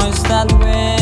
noise that way.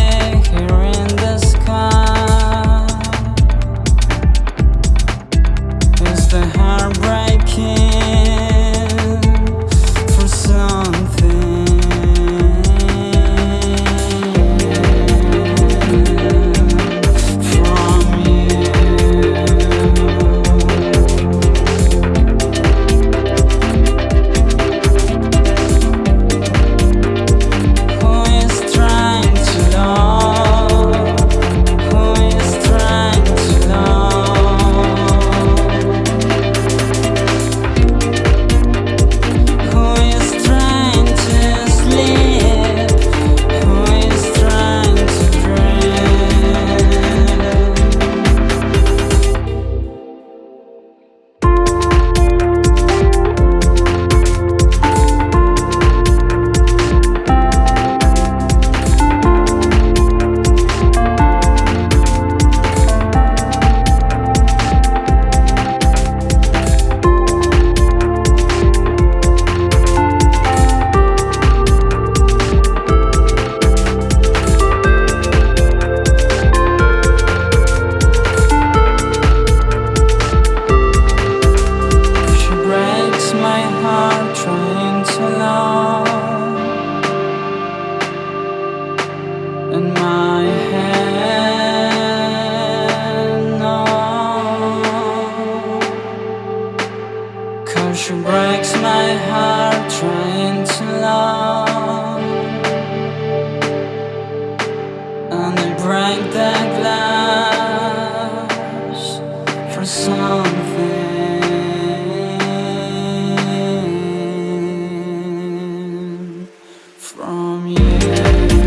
from you.